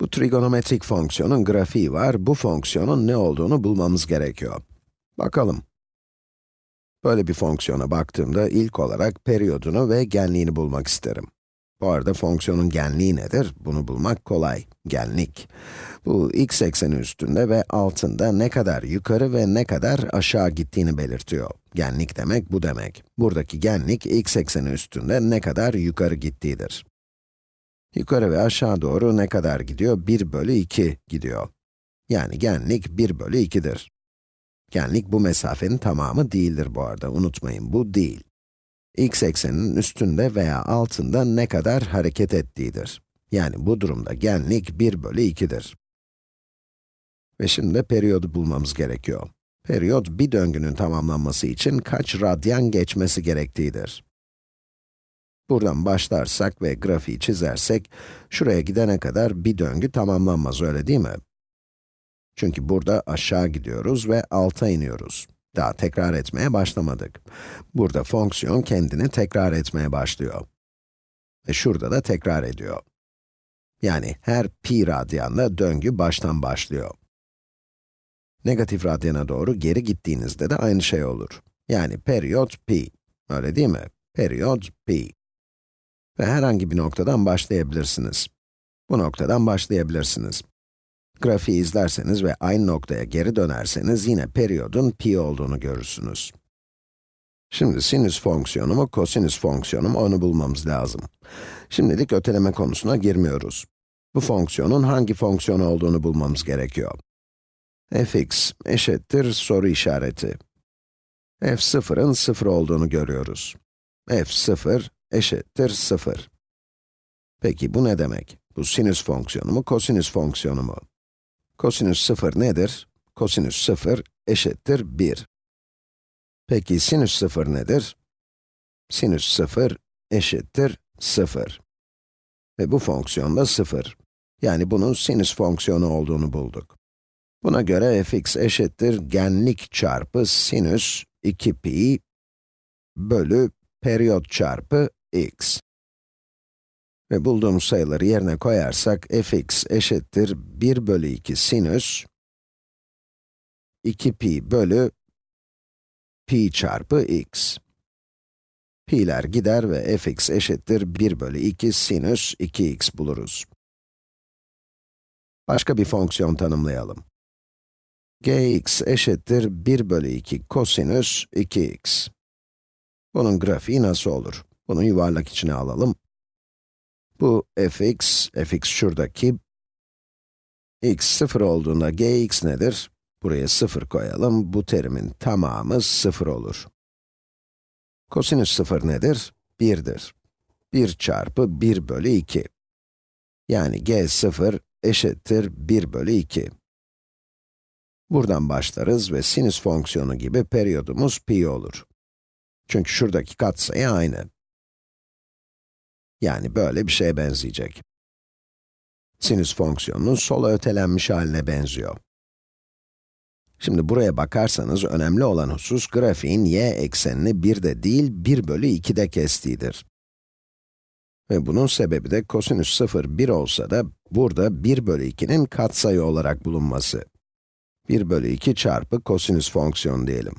Bu trigonometrik fonksiyonun grafiği var, bu fonksiyonun ne olduğunu bulmamız gerekiyor. Bakalım. Böyle bir fonksiyona baktığımda ilk olarak periyodunu ve genliğini bulmak isterim. Bu arada fonksiyonun genliği nedir? Bunu bulmak kolay. Genlik. Bu x ekseni üstünde ve altında ne kadar yukarı ve ne kadar aşağı gittiğini belirtiyor. Genlik demek bu demek. Buradaki genlik x ekseni üstünde ne kadar yukarı gittiğidir. Yukarı ve aşağı doğru ne kadar gidiyor? 1 bölü 2 gidiyor. Yani genlik 1 bölü 2'dir. Genlik bu mesafenin tamamı değildir bu arada, unutmayın bu değil. x ekseninin üstünde veya altında ne kadar hareket ettiğidir. Yani bu durumda genlik 1 bölü 2'dir. Ve şimdi periyodu bulmamız gerekiyor. Periyot bir döngünün tamamlanması için kaç radyan geçmesi gerektiğidir. Buradan başlarsak ve grafiği çizersek, şuraya gidene kadar bir döngü tamamlanmaz, öyle değil mi? Çünkü burada aşağı gidiyoruz ve alta iniyoruz. Daha tekrar etmeye başlamadık. Burada fonksiyon kendini tekrar etmeye başlıyor. Ve şurada da tekrar ediyor. Yani her pi radyanda döngü baştan başlıyor. Negatif radyana doğru geri gittiğinizde de aynı şey olur. Yani periyot pi. Öyle değil mi? Periyot pi. Ve herhangi bir noktadan başlayabilirsiniz. Bu noktadan başlayabilirsiniz. Grafiği izlerseniz ve aynı noktaya geri dönerseniz yine periyodun pi olduğunu görürsünüz. Şimdi sinüs fonksiyonu mu, kosinüs fonksiyonu mu onu bulmamız lazım. Şimdilik öteleme konusuna girmiyoruz. Bu fonksiyonun hangi fonksiyon olduğunu bulmamız gerekiyor. fx eşittir soru işareti. f0'ın 0 olduğunu görüyoruz. f0 eşittir 0. Peki bu ne demek? Bu sinüs fonksiyonu mu, kosinüs fonksiyonu mu? Kosinüs 0 nedir? Kosinüs 0 eşittir 1. Peki sinüs 0 nedir? Sinüs 0 eşittir 0. Ve bu fonksiyon da 0. Yani bunun sinüs fonksiyonu olduğunu bulduk. Buna göre fx eşittir genlik çarpı sinüs 2pi bölü periyot çarpı x. Ve bulduğumuz sayıları yerine koyarsak fx eşittir 1 bölü 2 sinüs 2 pi bölü pi çarpı x. Pi'ler gider ve fx eşittir 1 bölü 2 sinüs 2x buluruz. Başka bir fonksiyon tanımlayalım. gx eşittir 1 bölü 2 kosinüs 2x. Bunun grafiği nasıl olur? Bunu yuvarlak içine alalım. Bu fx, fx şuradaki. x 0 olduğunda gx nedir? Buraya 0 koyalım, bu terimin tamamı 0 olur. Kosinüs 0 nedir? 1'dir. 1 çarpı 1 bölü 2. Yani g0 eşittir 1 bölü 2. Buradan başlarız ve sinüs fonksiyonu gibi periyodumuz pi olur. Çünkü şuradaki katsayı aynı. Yani böyle bir şeye benzeyecek. Sinüs fonksiyonunun sola ötelenmiş haline benziyor. Şimdi buraya bakarsanız önemli olan husus grafiğin y eksenini 1'de değil 1 bölü 2'de kestiğidir. Ve bunun sebebi de kosinüs 0 1 olsa da burada 1 bölü 2'nin katsayı olarak bulunması. 1 bölü 2 çarpı kosinüs fonksiyonu diyelim.